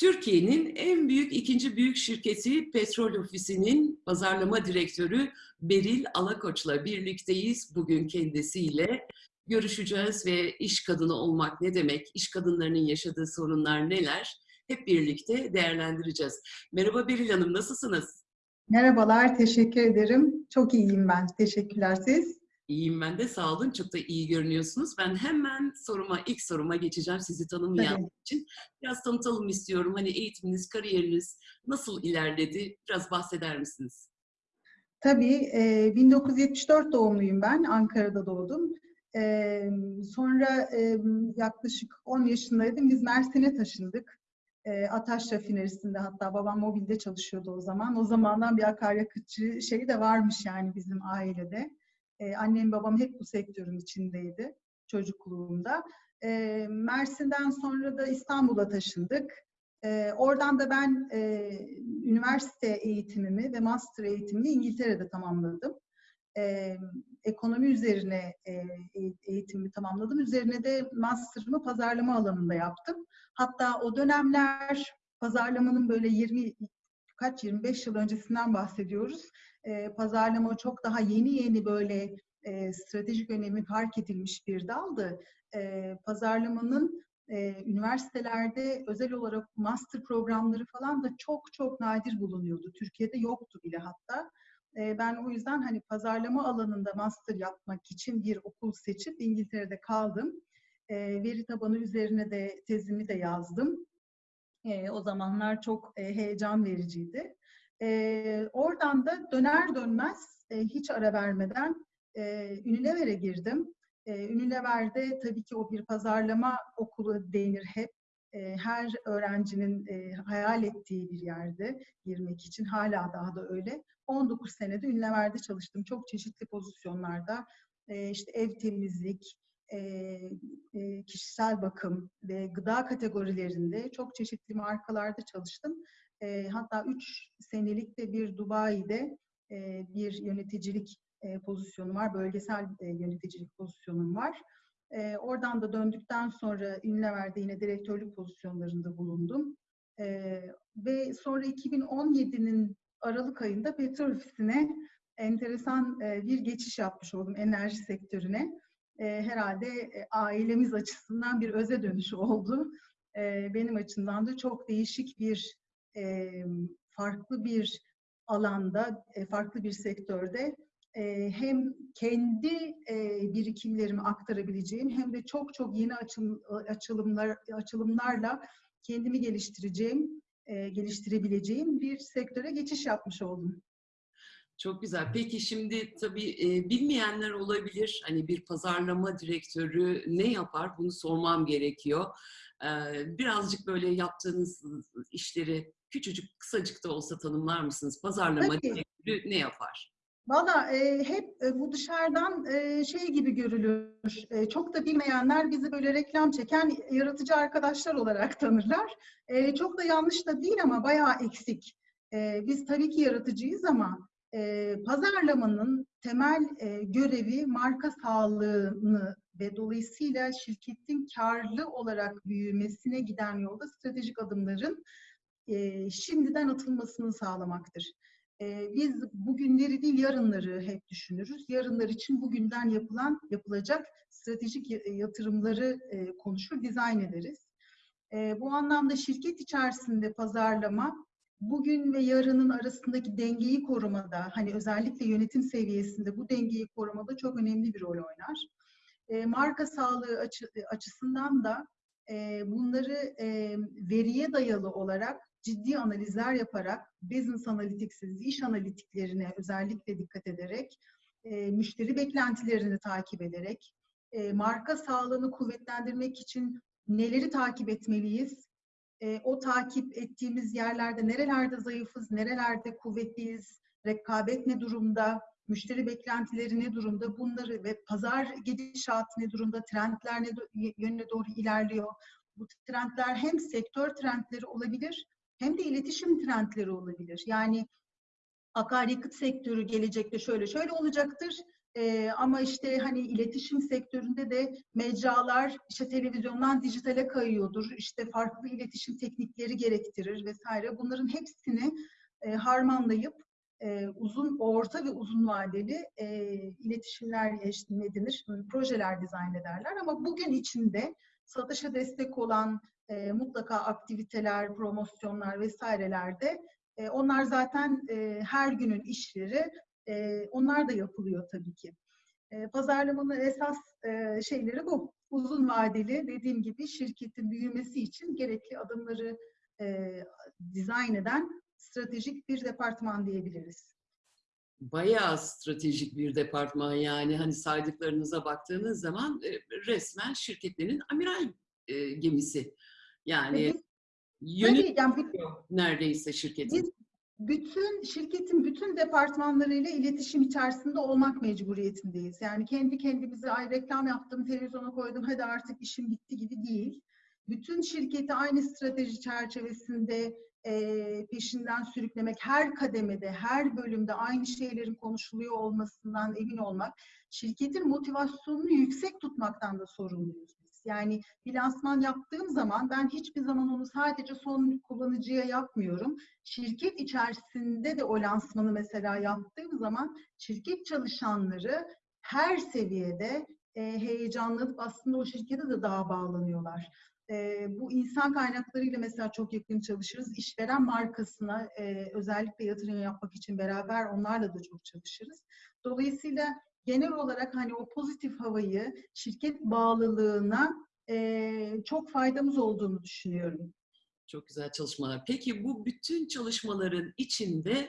Türkiye'nin en büyük ikinci büyük şirketi Petrol Ofisi'nin pazarlama direktörü Beril Alakoç'la birlikteyiz. Bugün kendisiyle görüşeceğiz ve iş kadını olmak ne demek, iş kadınlarının yaşadığı sorunlar neler hep birlikte değerlendireceğiz. Merhaba Beril Hanım, nasılsınız? Merhabalar, teşekkür ederim. Çok iyiyim ben. Teşekkürler siz. İyiyim ben de sağ olun. Çok da iyi görünüyorsunuz. Ben hemen soruma, ilk soruma geçeceğim sizi tanımayan Tabii. için. Biraz tanıtalım istiyorum. Hani eğitiminiz, kariyeriniz nasıl ilerledi? Biraz bahseder misiniz? Tabii, e, 1974 doğumluyum ben. Ankara'da doğdum. E, sonra e, yaklaşık 10 yaşındaydım. Biz Mersin'e taşındık. E, Ataş Rafinerisi'nde hatta babam mobilde çalışıyordu o zaman. O zamandan bir akaryakıtçı şeyi de varmış yani bizim ailede. Annem babam hep bu sektörün içindeydi çocukluğumda. E, Mersin'den sonra da İstanbul'a taşındık. E, oradan da ben e, üniversite eğitimimi ve master eğitimimi İngiltere'de tamamladım. E, ekonomi üzerine e, eğitimimi tamamladım. Üzerine de master'ımı pazarlama alanında yaptım. Hatta o dönemler pazarlamanın böyle 20 kaç 25 yıl öncesinden bahsediyoruz. E, pazarlama çok daha yeni yeni böyle e, stratejik önemi fark edilmiş bir daldı. E, pazarlamanın e, üniversitelerde özel olarak master programları falan da çok çok nadir bulunuyordu. Türkiye'de yoktu bile hatta. E, ben o yüzden hani pazarlama alanında master yapmak için bir okul seçip İngiltere'de kaldım. E, veri tabanı üzerine de tezimi de yazdım. E, o zamanlar çok e, heyecan vericiydi. E, oradan da döner dönmez e, hiç ara vermeden e, Unilever'e girdim. E, Unilever'de tabii ki o bir pazarlama okulu denir hep. E, her öğrencinin e, hayal ettiği bir yerde girmek için hala daha da öyle. 19 senede Unilever'de çalıştım. Çok çeşitli pozisyonlarda. E, işte ev temizlik, e, e, kişisel bakım ve gıda kategorilerinde çok çeşitli markalarda çalıştım. E, hatta 3 senelik de bir Dubai'de e, bir yöneticilik e, pozisyonum var, bölgesel e, yöneticilik pozisyonum var. E, oradan da döndükten sonra Unilever'de yine direktörlük pozisyonlarında bulundum. E, ve sonra 2017'nin Aralık ayında petrol ofisine enteresan e, bir geçiş yapmış oldum enerji sektörüne. E, herhalde e, ailemiz açısından bir öze dönüşü oldu. E, benim açımdan da çok değişik bir, e, farklı bir alanda, e, farklı bir sektörde e, hem kendi e, birikimlerimi aktarabileceğim hem de çok çok yeni açım, açılımlar açılımlarla kendimi geliştireceğim, e, geliştirebileceğim bir sektöre geçiş yapmış oldum. Çok güzel. Peki şimdi tabii e, bilmeyenler olabilir. Hani bir pazarlama direktörü ne yapar? Bunu sormam gerekiyor. E, birazcık böyle yaptığınız işleri küçücük, kısacık da olsa tanımlar mısınız? Pazarlama Tabii. direktörü ne yapar? Valla e, hep e, bu dışarıdan e, şey gibi görülür. E, çok da bilmeyenler bizi böyle reklam çeken yaratıcı arkadaşlar olarak tanırlar. E, çok da yanlış da değil ama bayağı eksik. E, biz tabii ki yaratıcıyız ama e, pazarlamanın temel e, görevi marka sağlığını ve dolayısıyla şirketin karlı olarak büyümesine giden yolda stratejik adımların e, şimdiden atılmasını sağlamaktır. E, biz bugünleri değil yarınları hep düşünürüz. Yarınlar için bugünden yapılan, yapılacak stratejik yatırımları e, konuşur, dizayn ederiz. E, bu anlamda şirket içerisinde pazarlama bugün ve yarının arasındaki dengeyi korumada, hani özellikle yönetim seviyesinde bu dengeyi korumada çok önemli bir rol oynar. E, marka sağlığı açı, açısından da e, bunları e, veriye dayalı olarak ciddi analizler yaparak, business analytics'iz, iş analitiklerine özellikle dikkat ederek, e, müşteri beklentilerini takip ederek, e, marka sağlığını kuvvetlendirmek için neleri takip etmeliyiz? E, o takip ettiğimiz yerlerde nerelerde zayıfız, nerelerde kuvvetliyiz, rekabet ne durumda, müşteri beklentileri ne durumda, bunları ve pazar gidişatı ne durumda, trendler ne yönüne doğru ilerliyor. Bu trendler hem sektör trendleri olabilir, hem de iletişim trendleri olabilir. Yani akaryakıt sektörü gelecekte şöyle şöyle olacaktır. Ee, ama işte hani iletişim sektöründe de mecralar işte televizyondan dijitale kayıyordur. İşte farklı iletişim teknikleri gerektirir vesaire. Bunların hepsini e, harmanlayıp e, uzun, orta ve uzun vadeli e, iletişimler ne denir, projeler dizayn ederler. Ama bugün içinde satışa destek olan e, mutlaka aktiviteler, promosyonlar vesairelerde e, onlar zaten e, her günün işleri, e, onlar da yapılıyor tabii ki. E, pazarlamanın esas e, şeyleri bu. Uzun vadeli dediğim gibi şirketin büyümesi için gerekli adımları e, dizayn eden stratejik bir departman diyebiliriz. Bayağı stratejik bir departman yani hani saydıklarınıza baktığınız zaman e, resmen şirketlerin amiral e, gemisi. Yani Ve biz- yönetiyor yani neredeyse şirketin. Biz bütün şirketin bütün departmanlarıyla iletişim içerisinde olmak mecburiyetindeyiz. Yani kendi kendimize ay reklam yaptım, televizyona koydum, hadi artık işim bitti gibi değil. Bütün şirketi aynı strateji çerçevesinde e, peşinden sürüklemek, her kademede, her bölümde aynı şeylerin konuşuluyor olmasından emin olmak, şirketin motivasyonunu yüksek tutmaktan da sorumluyuz. Yani bir lansman yaptığım zaman ben hiçbir zaman onu sadece son kullanıcıya yapmıyorum şirket içerisinde de o lansmanı mesela yaptığım zaman şirket çalışanları her seviyede e, heyecanlanıp aslında o şirkete de daha bağlanıyorlar. E, bu insan kaynaklarıyla mesela çok yakın çalışırız. İşveren markasına e, özellikle yatırım yapmak için beraber onlarla da çok çalışırız. Dolayısıyla genel olarak hani o pozitif havayı şirket bağlılığına e, çok faydamız olduğunu düşünüyorum. Çok güzel çalışmalar. Peki bu bütün çalışmaların içinde